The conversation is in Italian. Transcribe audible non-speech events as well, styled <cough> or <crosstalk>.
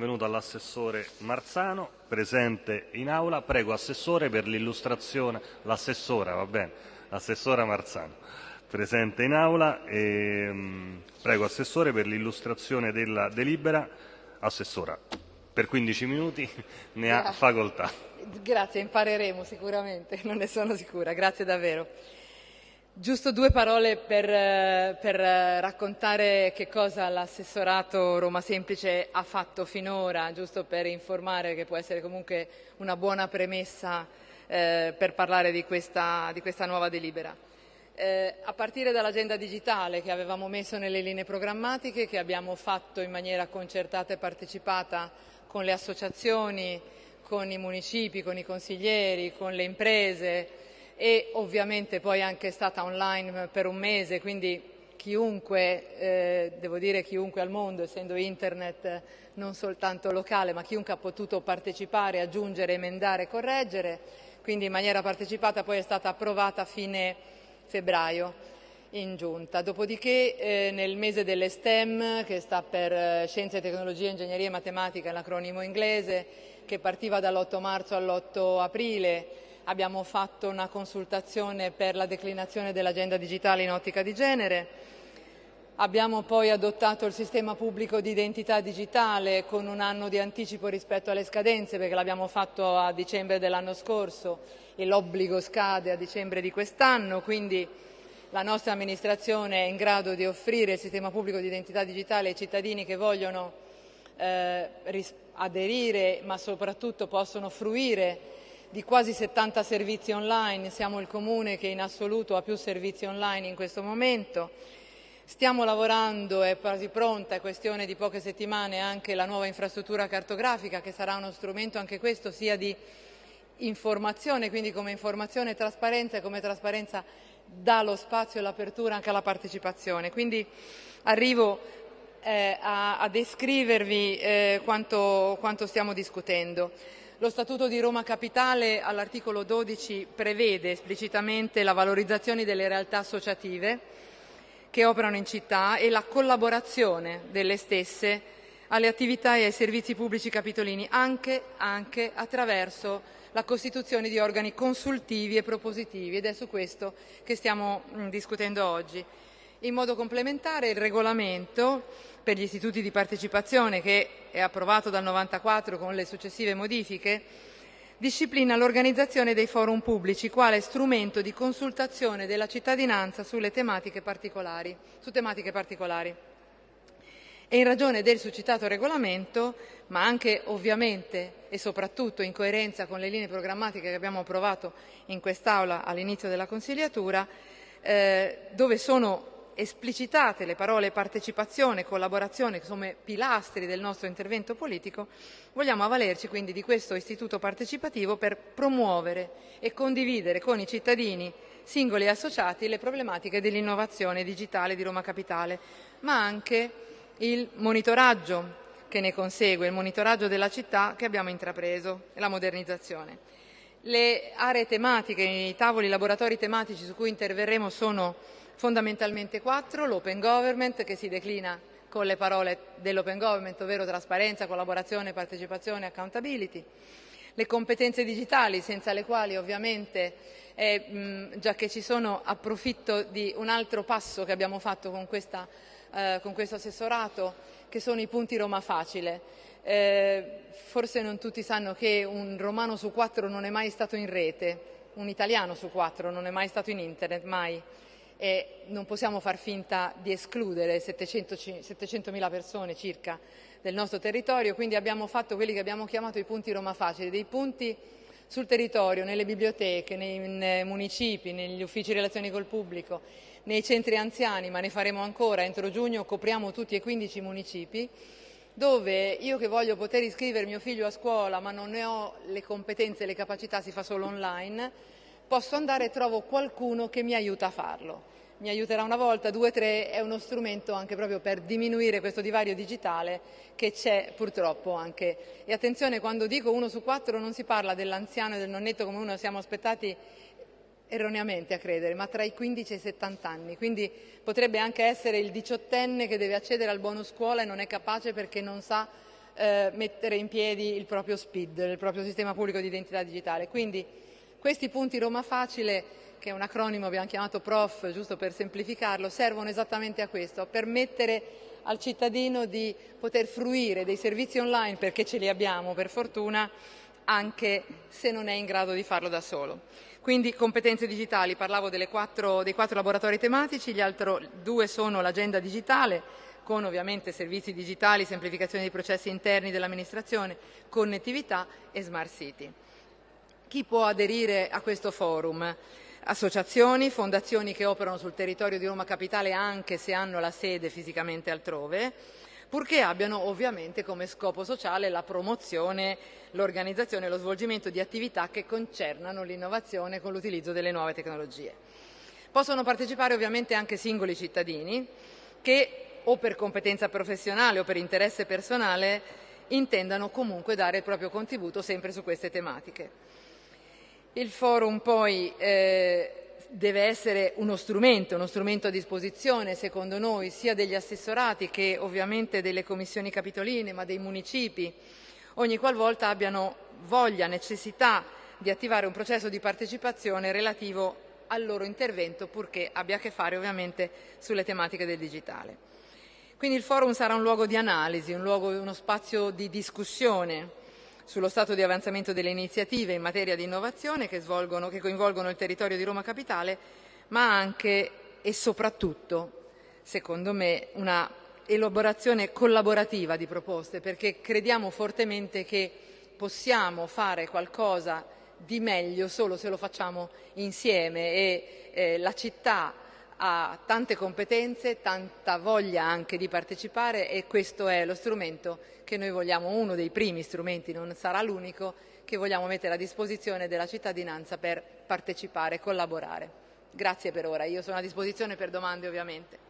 Venuto all'assessore Marzano, presente in aula. Prego Assessore per l'illustrazione, l'assessora, va bene, l'assessora Marzano, presente in aula. E, mh, prego Assessore per l'illustrazione della delibera. Assessora, per 15 minuti ne ha facoltà. Grazie, impareremo sicuramente, <laughs> non ne sono sicura, grazie davvero. Giusto due parole per, eh, per, eh, raccontare che cosa l'assessorato Roma Semplice ha fatto finora, giusto per informare che può essere comunque una buona premessa eh, per parlare di questa, di questa nuova delibera. Eh, a partire dall'agenda digitale che avevamo messo nelle linee programmatiche, che abbiamo fatto in maniera concertata e partecipata con le associazioni, con i municipi, con i consiglieri, con le imprese, e ovviamente poi anche stata online per un mese, quindi chiunque, eh, devo dire chiunque al mondo, essendo internet non soltanto locale, ma chiunque ha potuto partecipare, aggiungere, emendare, correggere, quindi in maniera partecipata poi è stata approvata a fine febbraio in giunta. Dopodiché eh, nel mese delle STEM, che sta per eh, Scienze, Tecnologie, Ingegneria e Matematica, l'acronimo inglese, che partiva dall'8 marzo all'8 aprile, abbiamo fatto una consultazione per la declinazione dell'agenda digitale in ottica di genere, abbiamo poi adottato il sistema pubblico di identità digitale con un anno di anticipo rispetto alle scadenze perché l'abbiamo fatto a dicembre dell'anno scorso e l'obbligo scade a dicembre di quest'anno, quindi la nostra amministrazione è in grado di offrire il sistema pubblico di identità digitale ai cittadini che vogliono eh, aderire ma soprattutto possono fruire di quasi 70 servizi online, siamo il comune che in assoluto ha più servizi online in questo momento. Stiamo lavorando, è quasi pronta, è questione di poche settimane, anche la nuova infrastruttura cartografica che sarà uno strumento anche questo sia di informazione, quindi come informazione e trasparenza e come trasparenza dà lo spazio e l'apertura anche alla partecipazione. Quindi arrivo eh, a, a, descrivervi eh, quanto, quanto stiamo discutendo. Lo Statuto di Roma Capitale all'articolo 12 prevede esplicitamente la valorizzazione delle realtà associative che operano in città e la collaborazione delle stesse alle attività e ai servizi pubblici capitolini, anche, anche attraverso la costituzione di organi consultivi e propositivi ed è su questo che stiamo discutendo oggi. In modo complementare il regolamento per gli istituti di partecipazione che è approvato dal 94 con le successive modifiche disciplina l'organizzazione dei forum pubblici quale strumento di consultazione della cittadinanza sulle tematiche particolari, su tematiche particolari. E in ragione del succitato regolamento, ma anche ovviamente e soprattutto in coerenza con le linee programmatiche che abbiamo approvato in quest'Aula all'inizio della consigliatura, eh, dove sono esplicitate le parole partecipazione e collaborazione come pilastri del nostro intervento politico, vogliamo avvalerci quindi di questo istituto partecipativo per promuovere e condividere con i cittadini singoli e associati le problematiche dell'innovazione digitale di Roma Capitale, ma anche il monitoraggio che ne consegue, il monitoraggio della città che abbiamo intrapreso e la modernizzazione. Le aree tematiche, i tavoli, i laboratori tematici su cui interverremo sono fondamentalmente quattro, l'open government che si declina con le parole dell'open government, ovvero trasparenza, collaborazione, partecipazione, accountability, le competenze digitali senza le quali ovviamente, eh, mh, già che ci sono, approfitto di un altro passo che abbiamo fatto con, questa, eh, con questo assessorato, che sono i punti Roma Facile. Eh, forse non tutti sanno che un romano su quattro non è mai stato in rete, un italiano su quattro non è mai stato in internet, mai e non possiamo far finta di escludere 700.000 persone circa del nostro territorio, quindi abbiamo fatto quelli che abbiamo chiamato i punti Roma Facili, dei punti sul territorio, nelle biblioteche, nei municipi, negli uffici relazioni col pubblico, nei centri anziani, ma ne faremo ancora, entro giugno copriamo tutti e 15 municipi, dove io che voglio poter iscrivere mio figlio a scuola ma non ne ho le competenze e le capacità, si fa solo online, posso andare e trovo qualcuno che mi aiuta a farlo. Mi aiuterà una volta, due, tre, è uno strumento anche proprio per diminuire questo divario digitale che c'è purtroppo anche. E attenzione, quando dico uno su quattro non si parla dell'anziano e del nonnetto come uno siamo aspettati erroneamente a credere, ma tra i 15 e i 70 anni, quindi potrebbe anche essere il diciottenne che deve accedere al bonus scuola e non è capace perché non sa eh, mettere in piedi il proprio SPID, il proprio sistema pubblico di identità digitale. Quindi questi punti Roma Facile che è un acronimo abbiamo chiamato PROF, giusto per semplificarlo, servono esattamente a questo, a permettere al cittadino di poter fruire dei servizi online, perché ce li abbiamo per fortuna, anche se non è in grado di farlo da solo. Quindi competenze digitali, parlavo quattro, dei quattro laboratori tematici, gli altri due sono l'agenda digitale, con ovviamente servizi digitali, semplificazione dei processi interni dell'amministrazione, connettività e smart city. Chi può aderire a questo forum? associazioni, fondazioni che operano sul territorio di Roma Capitale anche se hanno la sede fisicamente altrove, purché abbiano ovviamente come scopo sociale la promozione, l'organizzazione e lo svolgimento di attività che concernano l'innovazione con l'utilizzo delle nuove tecnologie. Possono partecipare ovviamente anche singoli cittadini che o per competenza professionale o per interesse personale intendano comunque dare il proprio contributo sempre su queste tematiche. Il forum poi eh, deve essere uno strumento, uno strumento a disposizione secondo noi sia degli assessorati che ovviamente delle commissioni capitoline ma dei municipi ogni qualvolta abbiano voglia, necessità di attivare un processo di partecipazione relativo al loro intervento purché abbia a che fare ovviamente sulle tematiche del digitale. Quindi il forum sarà un luogo di analisi, un luogo, uno spazio di discussione sullo stato di avanzamento delle iniziative in materia di innovazione che, svolgono, che coinvolgono il territorio di Roma Capitale, ma anche e soprattutto, secondo me, una elaborazione collaborativa di proposte, perché crediamo fortemente che possiamo fare qualcosa di meglio solo se lo facciamo insieme e eh, la città ha tante competenze, tanta voglia anche di partecipare e questo è lo strumento che noi vogliamo, uno dei primi strumenti, non sarà l'unico, che vogliamo mettere a disposizione della cittadinanza per partecipare e collaborare. Grazie per ora, io sono a disposizione per domande ovviamente.